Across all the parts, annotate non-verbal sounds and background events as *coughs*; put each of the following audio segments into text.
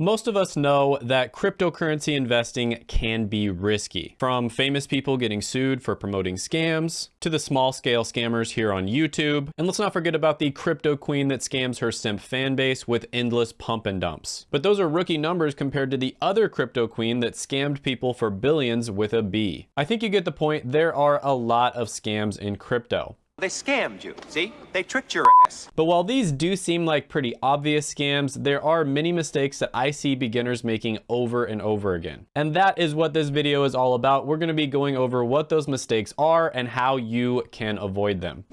Most of us know that cryptocurrency investing can be risky. From famous people getting sued for promoting scams, to the small scale scammers here on YouTube. And let's not forget about the crypto queen that scams her simp fan base with endless pump and dumps. But those are rookie numbers compared to the other crypto queen that scammed people for billions with a B. I think you get the point, there are a lot of scams in crypto. They scammed you, see? They tricked your ass. But while these do seem like pretty obvious scams, there are many mistakes that I see beginners making over and over again. And that is what this video is all about. We're gonna be going over what those mistakes are and how you can avoid them.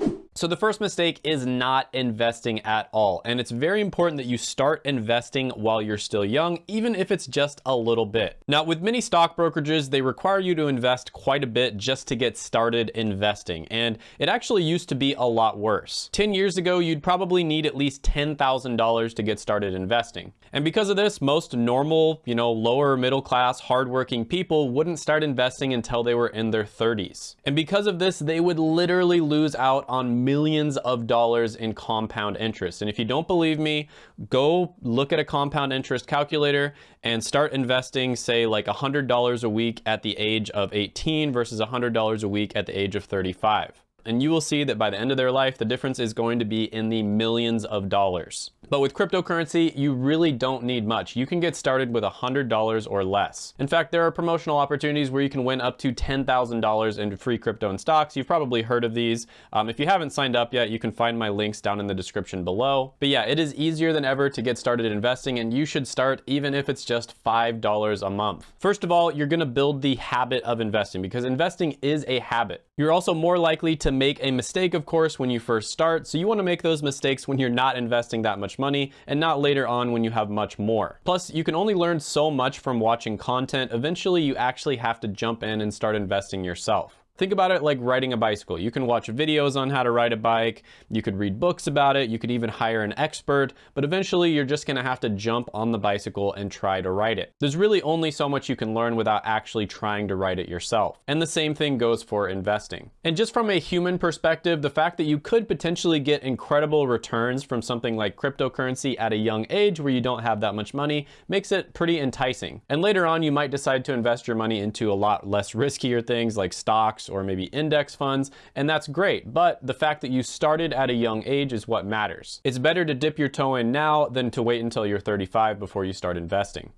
So the first mistake is not investing at all. And it's very important that you start investing while you're still young, even if it's just a little bit. Now, with many stock brokerages, they require you to invest quite a bit just to get started investing. And it actually used to be a lot worse. 10 years ago, you'd probably need at least $10,000 to get started investing. And because of this, most normal, you know, lower middle class, hardworking people wouldn't start investing until they were in their 30s. And because of this, they would literally lose out on millions of dollars in compound interest. And if you don't believe me, go look at a compound interest calculator and start investing, say like $100 a week at the age of 18 versus $100 a week at the age of 35. And you will see that by the end of their life, the difference is going to be in the millions of dollars. But with cryptocurrency, you really don't need much. You can get started with $100 or less. In fact, there are promotional opportunities where you can win up to $10,000 in free crypto and stocks. You've probably heard of these. Um, if you haven't signed up yet, you can find my links down in the description below. But yeah, it is easier than ever to get started investing and you should start even if it's just $5 a month. First of all, you're gonna build the habit of investing because investing is a habit. You're also more likely to make a mistake, of course, when you first start. So you wanna make those mistakes when you're not investing that much money and not later on when you have much more. Plus, you can only learn so much from watching content. Eventually, you actually have to jump in and start investing yourself. Think about it like riding a bicycle. You can watch videos on how to ride a bike, you could read books about it, you could even hire an expert, but eventually you're just gonna have to jump on the bicycle and try to ride it. There's really only so much you can learn without actually trying to ride it yourself. And the same thing goes for investing. And just from a human perspective, the fact that you could potentially get incredible returns from something like cryptocurrency at a young age where you don't have that much money makes it pretty enticing. And later on, you might decide to invest your money into a lot less *laughs* riskier things like stocks or maybe index funds, and that's great. But the fact that you started at a young age is what matters. It's better to dip your toe in now than to wait until you're 35 before you start investing.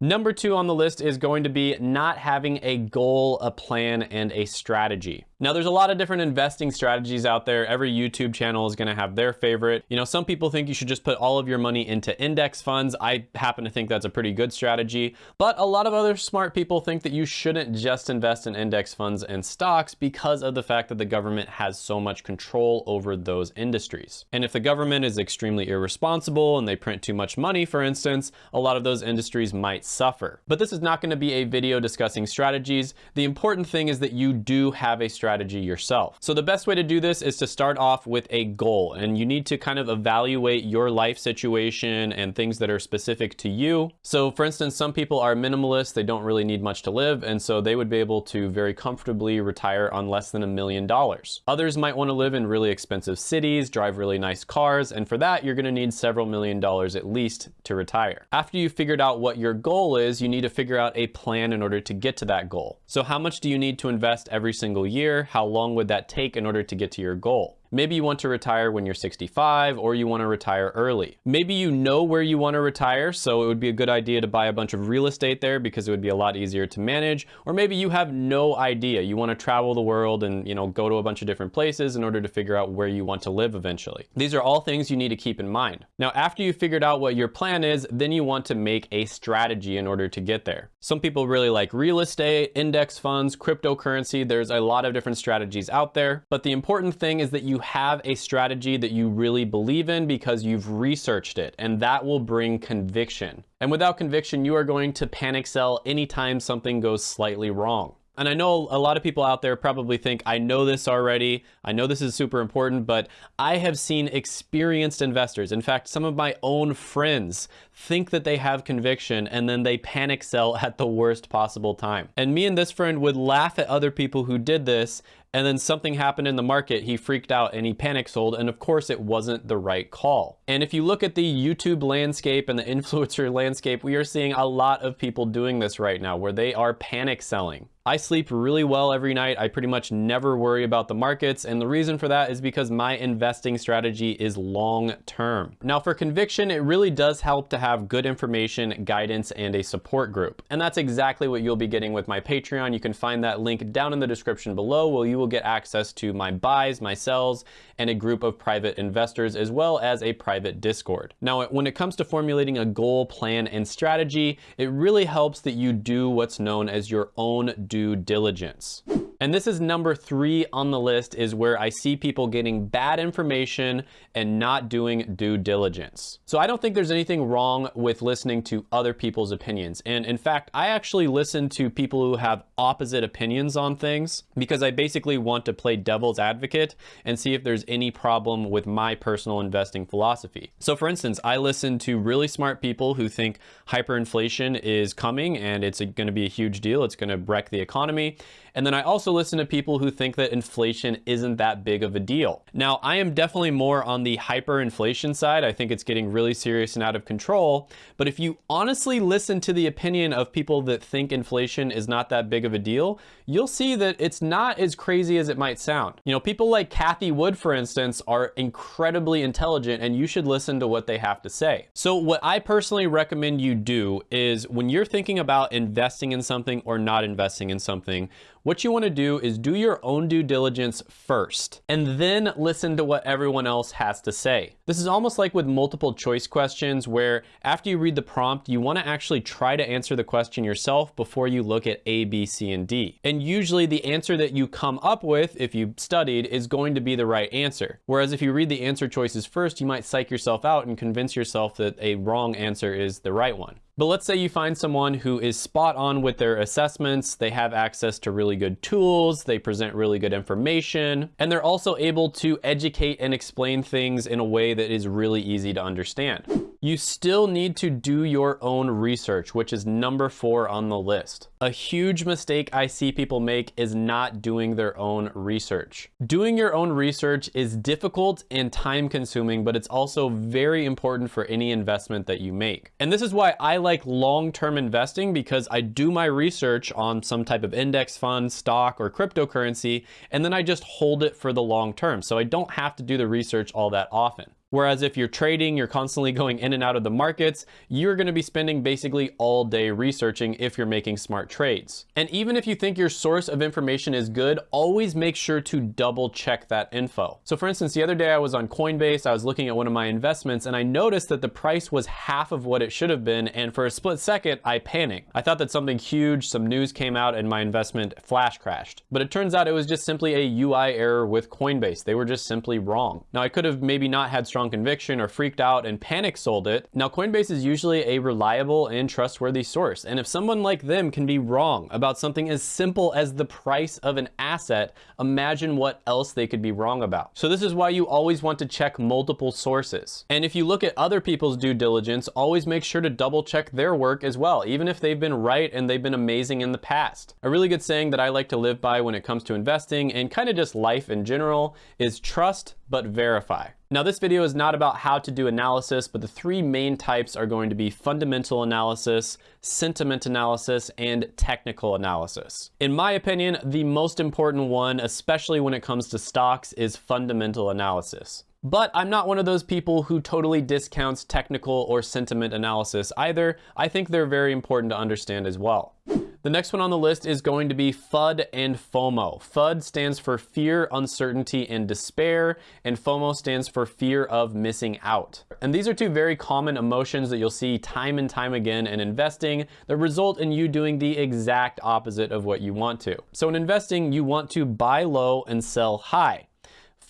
Number two on the list is going to be not having a goal, a plan, and a strategy. Now there's a lot of different investing strategies out there. Every YouTube channel is gonna have their favorite. You know, some people think you should just put all of your money into index funds. I happen to think that's a pretty good strategy, but a lot of other smart people think that you shouldn't just invest in index funds and stocks because of the fact that the government has so much control over those industries. And if the government is extremely irresponsible and they print too much money, for instance, a lot of those industries might suffer. But this is not gonna be a video discussing strategies. The important thing is that you do have a strategy strategy yourself. So the best way to do this is to start off with a goal and you need to kind of evaluate your life situation and things that are specific to you. So for instance, some people are minimalists, they don't really need much to live and so they would be able to very comfortably retire on less than a million dollars. Others might want to live in really expensive cities, drive really nice cars, and for that you're going to need several million dollars at least to retire. After you've figured out what your goal is, you need to figure out a plan in order to get to that goal. So how much do you need to invest every single year? How long would that take in order to get to your goal? Maybe you want to retire when you're 65 or you want to retire early. Maybe you know where you want to retire, so it would be a good idea to buy a bunch of real estate there because it would be a lot easier to manage. Or maybe you have no idea. You want to travel the world and, you know, go to a bunch of different places in order to figure out where you want to live eventually. These are all things you need to keep in mind. Now, after you've figured out what your plan is, then you want to make a strategy in order to get there. Some people really like real estate, index funds, cryptocurrency. There's a lot of different strategies out there, but the important thing is that you have a strategy that you really believe in because you've researched it and that will bring conviction. And without conviction, you are going to panic sell anytime something goes slightly wrong. And I know a lot of people out there probably think, I know this already. I know this is super important, but I have seen experienced investors. In fact, some of my own friends think that they have conviction and then they panic sell at the worst possible time. And me and this friend would laugh at other people who did this and then something happened in the market, he freaked out and he panic sold, and of course it wasn't the right call. And if you look at the YouTube landscape and the *laughs* influencer landscape, we are seeing a lot of people doing this right now, where they are panic selling. I sleep really well every night. I pretty much never worry about the markets. And the reason for that is because my investing strategy is long term. Now for conviction, it really does help to have good information, guidance, and a support group. And that's exactly what you'll be getting with my Patreon. You can find that link down in the description below where you will get access to my buys, my sells, and a group of private investors, as well as a private Discord. Now, when it comes to formulating a goal, plan, and strategy, it really helps that you do what's known as your own due diligence. And this is number three on the list is where I see people getting bad information and not doing due diligence. So I don't think there's anything wrong with listening to other people's opinions. And in fact, I actually listen to people who have opposite opinions on things because I basically want to play devil's advocate and see if there's any problem with my personal investing philosophy. So for instance, I listen to really smart people who think hyperinflation is coming and it's going to be a huge deal. It's going to wreck the economy. And then I also listen to people who think that inflation isn't that big of a deal. Now, I am definitely more on the hyperinflation side. I think it's getting really serious and out of control. But if you honestly listen to the opinion of people that think inflation is not that big of a deal, you'll see that it's not as crazy as it might sound. You know, people like Cathie Wood, for instance, are incredibly intelligent and you should listen to what they have to say. So what I personally recommend you do is when you're thinking about investing in something or not investing in something, what you want to do is do your own due diligence first and then listen to what everyone else has to say. This is almost like with multiple choice questions where after you read the prompt, you want to actually try to answer the question yourself before you look at A, B, C, and D. Usually the answer that you come up with, if you studied, is going to be the right answer. Whereas if you read the answer choices first, you might psych yourself out and convince yourself that a wrong answer is the right one. But let's say you find someone who is spot on with their assessments, they have access to really good tools, they present really good information, and they're also able to educate and explain things in a way that is really easy to understand. You still need to do your own research, which is number four on the list. A huge mistake I see people make is not doing their own research. Doing your own research is difficult and time consuming, but it's also very important for any investment that you make. And this is why I like long-term investing because I do my research on some type of index fund, stock, or cryptocurrency, and then I just hold it for the long term. So I don't have to do the research all that often. Whereas if you're trading, you're constantly going in and out of the markets, you're gonna be spending basically all day researching if you're making smart trades. And even if you think your source of information is good, always make sure to double check that info. So for instance, the other day I was on Coinbase, I was looking at one of my investments and I noticed that the price was half of what it should have been. And for a split second, I panicked. I thought that something huge, some news came out and my investment flash crashed. But it turns out it was just simply a UI error with Coinbase. They were just simply wrong. Now I could have maybe not had strong strong conviction or freaked out and panic sold it. Now Coinbase is usually a reliable and trustworthy source. And if someone like them can be wrong about something as simple as the price of an asset, imagine what else they could be wrong about. So this is why you always want to check multiple sources. And if you look at other people's due diligence, always make sure to double check their work as well, even if they've been right and they've been amazing in the past. A really good saying that I like to live by when it comes to investing and kind of just life in general is trust but verify. Now this video is not about how to do analysis, but the three main types are going to be fundamental analysis, sentiment analysis, and technical analysis. In my opinion, the most important one, especially when it comes to stocks, is fundamental analysis. But I'm not one of those people who totally discounts technical or sentiment analysis either. I think they're very important to understand as well. The next one on the list is going to be FUD and FOMO. FUD stands for fear, uncertainty, and despair, and FOMO stands for fear of missing out. And these are two very common emotions that you'll see time and time again in investing that result in you doing the exact opposite of what you want to. So in investing, you want to buy low and sell high.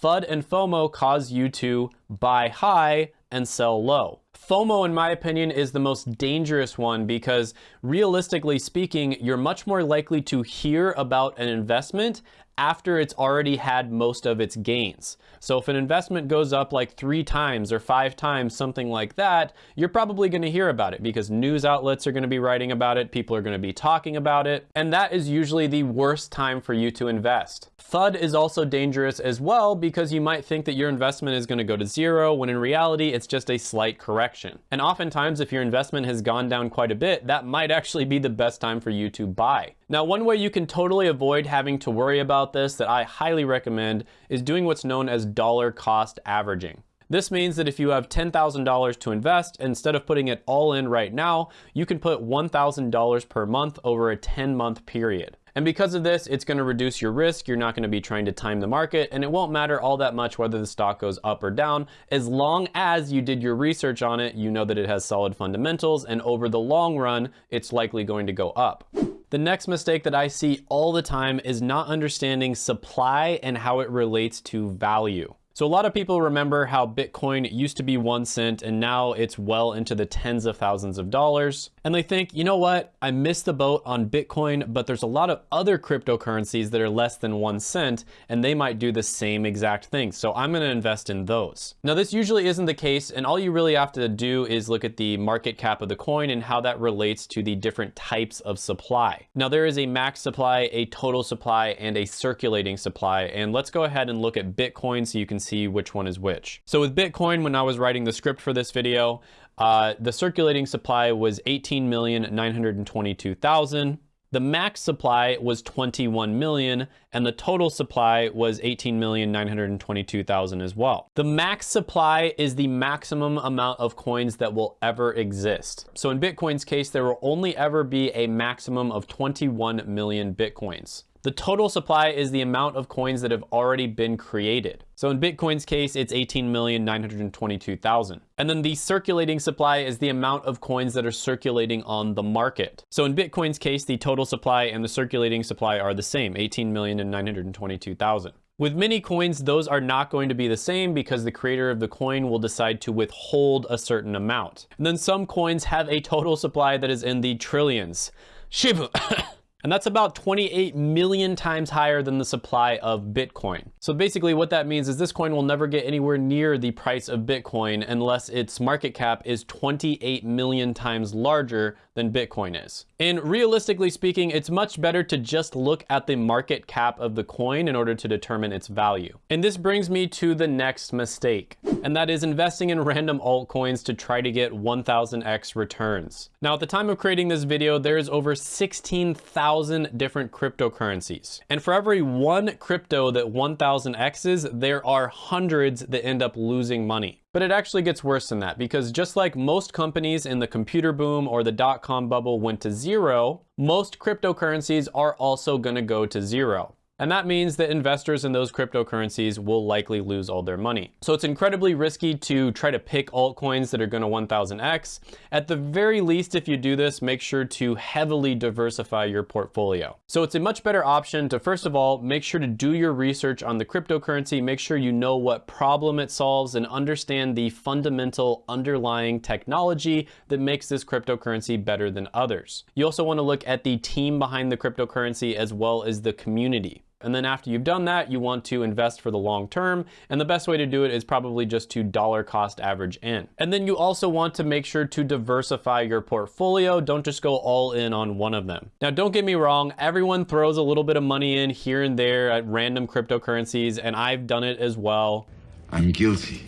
FUD and FOMO cause you to buy high and sell low. FOMO, in my opinion, is the most dangerous one because realistically speaking, you're much more likely to hear about an investment after it's already had most of its gains. So if an investment goes up like three times or five times, something like that, you're probably going to hear about it because news outlets are going to be writing about it, people are going to be talking about it, and that is usually the worst time for you to invest. FUD is also dangerous as well because you might think that your investment is going to go to zero when in reality it's just a slight correction. And oftentimes if your investment has gone down quite a bit, that might actually be the best time for you to buy. Now, one way you can totally avoid having to worry about this that I highly recommend is doing what's known as dollar cost averaging. This means that if you have $10,000 to invest, instead of putting it all in right now, you can put $1,000 per month over a 10 month period. And because of this, it's gonna reduce your risk. You're not gonna be trying to time the market and it won't matter all that much whether the stock goes up or down. As long as you did your research on it, you know that it has solid fundamentals and over the long run, it's likely going to go up. The next mistake that I see all the time is not understanding supply and how it relates to value. So a lot of people remember how Bitcoin used to be one cent and now it's well into the tens of thousands of dollars. And they think, you know what, I missed the boat on Bitcoin, but there's a lot of other cryptocurrencies that are less than one cent and they might do the same exact thing. So I'm gonna invest in those. Now this usually isn't the case and all you really have to do is look at the market cap of the coin and how that relates to the different types of supply. Now there is a max supply, a total supply, and a circulating supply. And let's go ahead and look at Bitcoin so you can see see which one is which. So with Bitcoin, when I was writing the script for this video, uh, the circulating supply was 18,922,000. The max supply was 21 million and the total supply was 18,922,000 as well. The max supply is the maximum amount of coins that will ever exist. So in Bitcoin's case, there will only ever be a maximum of 21 million Bitcoins. The total supply is the amount of coins that have already been created. So in Bitcoin's case, it's 18,922,000. And then the circulating supply is the amount of coins that are circulating on the market. So in Bitcoin's case, the total supply and the circulating supply are the same, 18,922,000. With many coins, those are not going to be the same because the creator of the coin will decide to withhold a certain amount. And then some coins have a total supply that is in the trillions. Shibu. *coughs* *coughs* And that's about 28 million times higher than the supply of Bitcoin. So basically what that means is this coin will never get anywhere near the price of Bitcoin unless its market cap is 28 million times larger than Bitcoin is. And realistically speaking, it's much better to just look at the market cap of the coin in order to determine its value. And this brings me to the next mistake, and that is investing in random altcoins to try to get 1000x returns. Now at the time of creating this video, there is over 16,000 different cryptocurrencies. And for every one crypto that 1000x's, there are hundreds that end up losing money. But it actually gets worse than that because just like most companies in the computer boom or the dot-com bubble went to zero, most cryptocurrencies are also gonna go to zero. And that means that investors in those cryptocurrencies will likely lose all their money. So it's incredibly risky to try to pick altcoins that are gonna 1000x. At the very least, if you do this, make sure to heavily diversify your portfolio. So it's a much better option to, first of all, make sure to do your research on the cryptocurrency, make sure you know what problem it solves and understand the fundamental underlying technology that makes this cryptocurrency better than others. You also wanna look at the team behind the cryptocurrency as well as the community. And then after you've done that, you want to invest for the long term. And the best way to do it is probably just to dollar cost average in. And then you also want to make sure to diversify your portfolio. Don't just go all in on one of them. Now, don't get me wrong. Everyone throws a little bit of money in here and there at random cryptocurrencies, and I've done it as well. I'm guilty.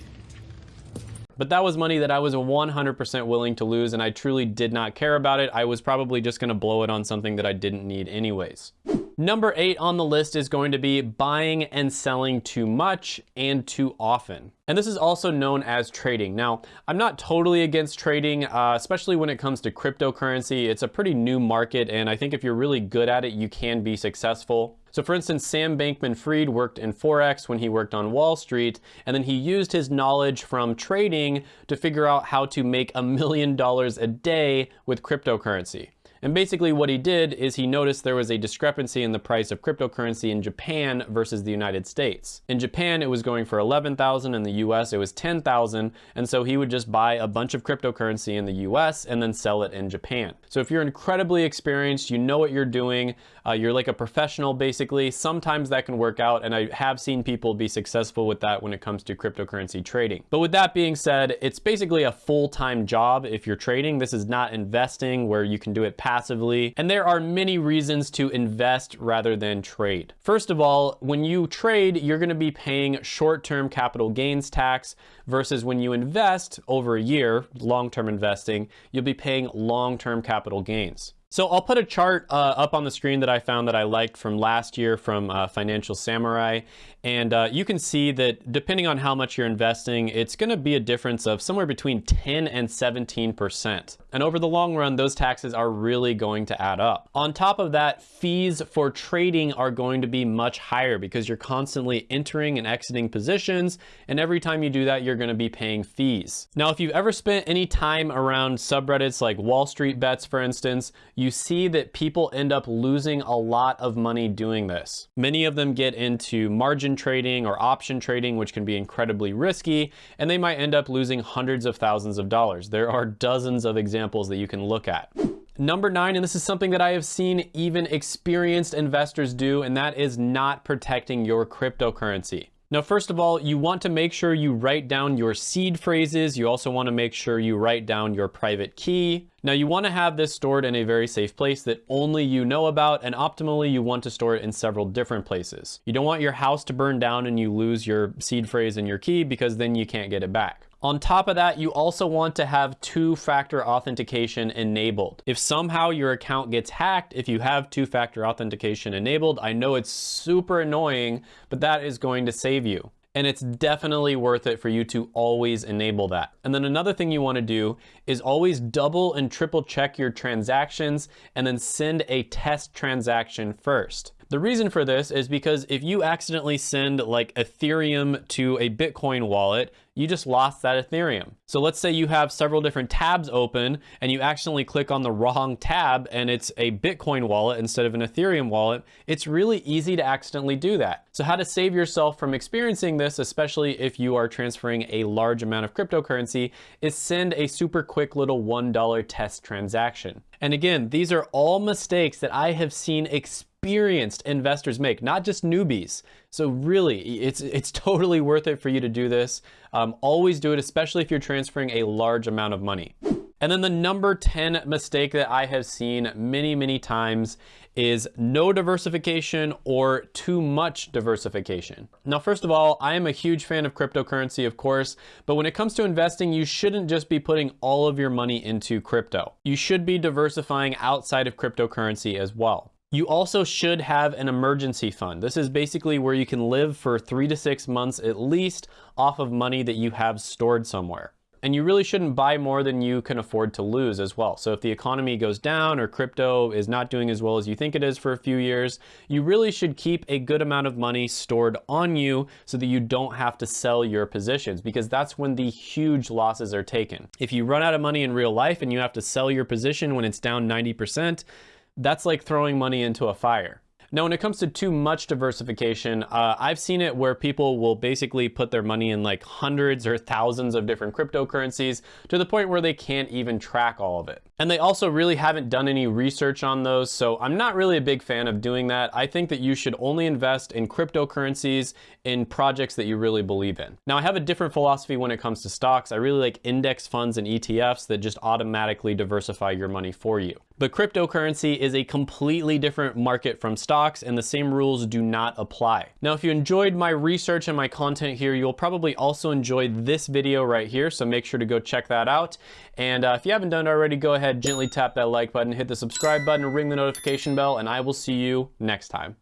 But that was money that I was 100% willing to lose and I truly did not care about it. I was probably just gonna blow it on something that I didn't need anyways. Number eight on the list is going to be buying and selling too much and too often. And this is also known as trading. Now, I'm not totally against trading, uh, especially when it comes to cryptocurrency. It's a pretty new market, and I think if you're really good at it, you can be successful. So for instance, Sam Bankman-Fried worked in Forex when he worked on Wall Street, and then he used his knowledge from trading to figure out how to make a million dollars a day with cryptocurrency. And basically what he did is he noticed there was a discrepancy in the price of cryptocurrency in Japan versus the United States. In Japan, it was going for 11,000. In the US, it was 10,000. And so he would just buy a bunch of cryptocurrency in the US and then sell it in Japan. So if you're incredibly experienced, you know what you're doing, uh, you're like a professional basically, sometimes that can work out. And I have seen people be successful with that when it comes to cryptocurrency trading. But with that being said, it's basically a full-time job if you're trading. This is not investing where you can do it passively. Passively, and there are many reasons to invest rather than trade. First of all, when you trade, you're gonna be paying short-term capital gains tax versus when you invest over a year, long-term investing, you'll be paying long-term capital gains. So I'll put a chart uh, up on the screen that I found that I liked from last year from uh, Financial Samurai. And uh, you can see that depending on how much you're investing, it's gonna be a difference of somewhere between 10 and 17%. And over the long run, those taxes are really going to add up. On top of that, fees for trading are going to be much higher because you're constantly entering and exiting positions. And every time you do that, you're gonna be paying fees. Now, if you've ever spent any time around subreddits like Wall Street Bets, for instance, you see that people end up losing a lot of money doing this. Many of them get into margin trading or option trading, which can be incredibly risky, and they might end up losing hundreds of thousands of dollars. There are dozens of examples that you can look at. Number nine, and this is something that I have seen even experienced investors do, and that is not protecting your cryptocurrency. Now, first of all, you want to make sure you write down your seed phrases. You also want to make sure you write down your private key. Now, you want to have this stored in a very safe place that only you know about, and optimally, you want to store it in several different places. You don't want your house to burn down and you lose your seed phrase and your key because then you can't get it back. On top of that, you also want to have two-factor authentication enabled. If somehow your account gets hacked, if you have two-factor authentication enabled, I know it's super annoying, but that is going to save you. And it's definitely worth it for you to always enable that. And then another thing you wanna do is always double and triple check your transactions and then send a test transaction first. The reason for this is because if you accidentally send like Ethereum to a Bitcoin wallet, you just lost that Ethereum. So let's say you have several different tabs open and you accidentally click on the wrong tab and it's a Bitcoin wallet instead of an Ethereum wallet. It's really easy to accidentally do that. So how to save yourself from experiencing this, especially if you are transferring a large amount of cryptocurrency, is send a super quick little $1 test transaction. And again, these are all mistakes that I have seen experience experienced investors make, not just newbies. So really, it's, it's *laughs* totally worth it for you to do this. Um, always do it, especially if you're transferring a large amount of money. And then the number 10 mistake that I have seen many, many times is no diversification or too much diversification. Now, first of all, I am a huge fan of cryptocurrency, of course, but when it comes to investing, you shouldn't just be putting all of your money into crypto. You should be diversifying outside of cryptocurrency as well. You also should have an emergency fund. This is basically where you can live for three to six months at least off of money that you have stored somewhere. And you really shouldn't buy more than you can afford to lose as well. So if the economy goes down or crypto is not doing as well as you think it is for a few years, you really should keep a good amount of money stored on you so that you don't have to sell your positions because that's when the huge losses are taken. If you run out of money in real life and you have to sell your position when it's down 90%, that's like throwing money into a fire. Now, when it comes to too much diversification, uh, I've seen it where people will basically put their money in like hundreds or thousands of different cryptocurrencies to the point where they can't even track all of it. And they also really haven't done any research on those, so I'm not really a big fan of doing that. I think that you should only invest in cryptocurrencies in projects that you really believe in. Now, I have a different philosophy when it comes to stocks. I really like index funds and ETFs that just automatically diversify your money for you. But cryptocurrency is a completely different market from stocks and the same rules do not apply. Now, if you enjoyed my research and my content here, you'll probably also enjoy this video right here. So make sure to go check that out. And uh, if you haven't done it already, go ahead, gently tap that like button, hit the subscribe button, ring the notification bell, and I will see you next time.